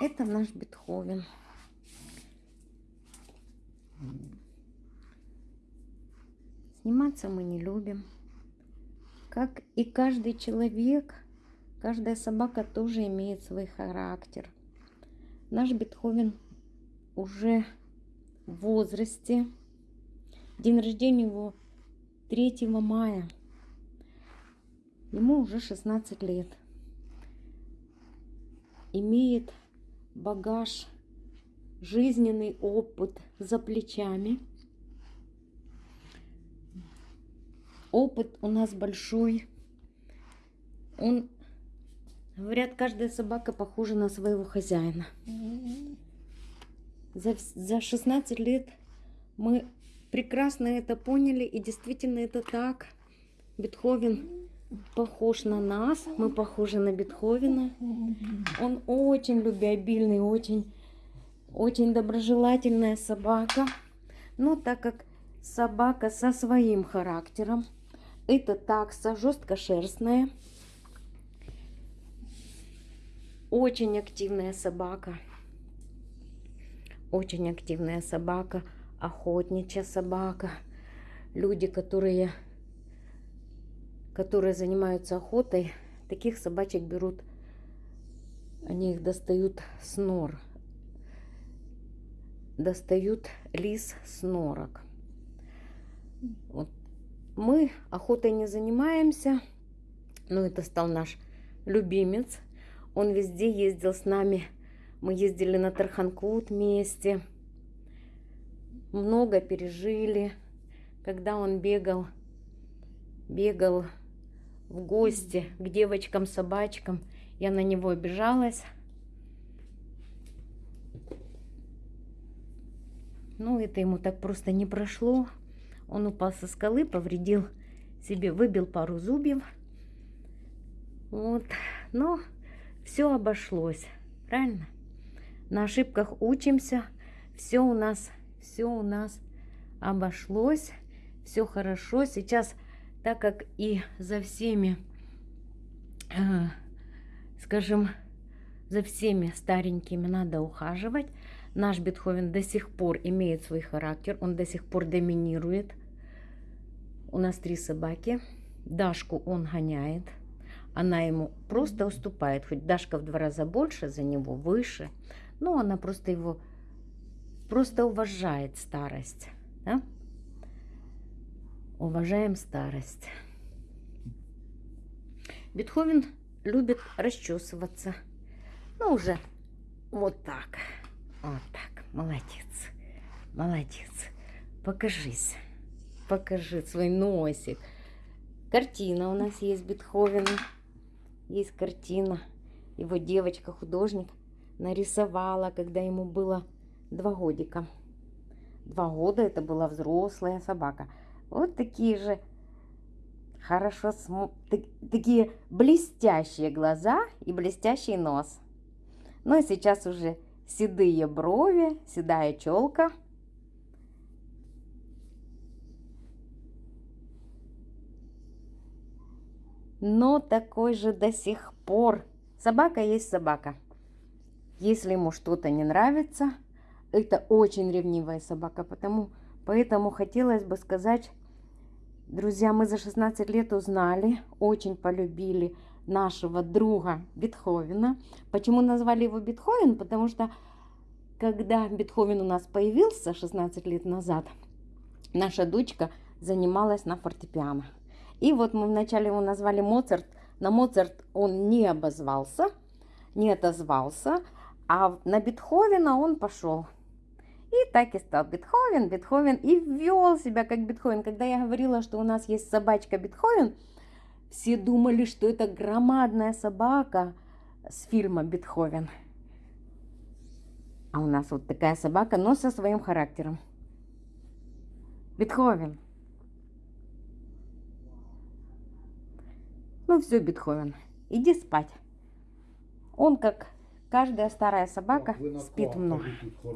Это наш Бетховен. Сниматься мы не любим. Как и каждый человек, каждая собака тоже имеет свой характер. Наш Бетховен уже в возрасте. День рождения его 3 мая. Ему уже 16 лет. Имеет багаж, жизненный опыт за плечами. Опыт у нас большой. Он, говорят, каждая собака похожа на своего хозяина. За, за 16 лет мы прекрасно это поняли, и действительно это так. Бетховен похож на нас, мы похожи на Бетховена. Он очень любвеобильный, очень, очень доброжелательная собака. Но так как собака со своим характером, это такса жесткошерстная, очень активная собака. Очень активная собака, охотничья собака. Люди, которые которые занимаются охотой, таких собачек берут, они их достают с нор. Достают лис с норок. Вот. Мы охотой не занимаемся, но это стал наш любимец. Он везде ездил с нами. Мы ездили на Тарханкут вместе. Много пережили. Когда он бегал, бегал в гости к девочкам-собачкам. Я на него обижалась. Ну, это ему так просто не прошло. Он упал со скалы, повредил себе, выбил пару зубьев. Вот. Но все обошлось. Правильно? На ошибках учимся. Все у нас, все у нас обошлось. Все хорошо. Сейчас так как и за всеми, э, скажем, за всеми старенькими надо ухаживать. Наш Бетховен до сих пор имеет свой характер, он до сих пор доминирует. У нас три собаки. Дашку он гоняет, она ему просто уступает. Хоть Дашка в два раза больше за него, выше, но она просто его просто уважает старость. Да? Уважаем старость. Бетховен любит расчесываться. Ну, уже вот так. Вот так. Молодец. Молодец. Покажись. Покажи свой носик. Картина у нас есть Бетховена. Есть картина. Его девочка-художник нарисовала, когда ему было два годика. Два года это была взрослая собака. Вот такие же хорошо, см... такие блестящие глаза и блестящий нос. Ну и сейчас уже седые брови, седая челка. Но такой же до сих пор. Собака есть собака. Если ему что-то не нравится, это очень ревнивая собака, потому, поэтому хотелось бы сказать Друзья, мы за 16 лет узнали, очень полюбили нашего друга Бетховена. Почему назвали его Бетховен? Потому что когда Бетховен у нас появился 16 лет назад, наша дочка занималась на фортепиано. И вот мы вначале его назвали Моцарт. На Моцарт он не обозвался, не отозвался, а на Бетховена он пошел. И так и стал Бетховен, Бетховен, и вел себя как Бетховен. Когда я говорила, что у нас есть собачка Бетховен, все думали, что это громадная собака с фильма Бетховен. А у нас вот такая собака, но со своим характером. Бетховен. Ну все, Бетховен, иди спать. Он, как каждая старая собака, спит много.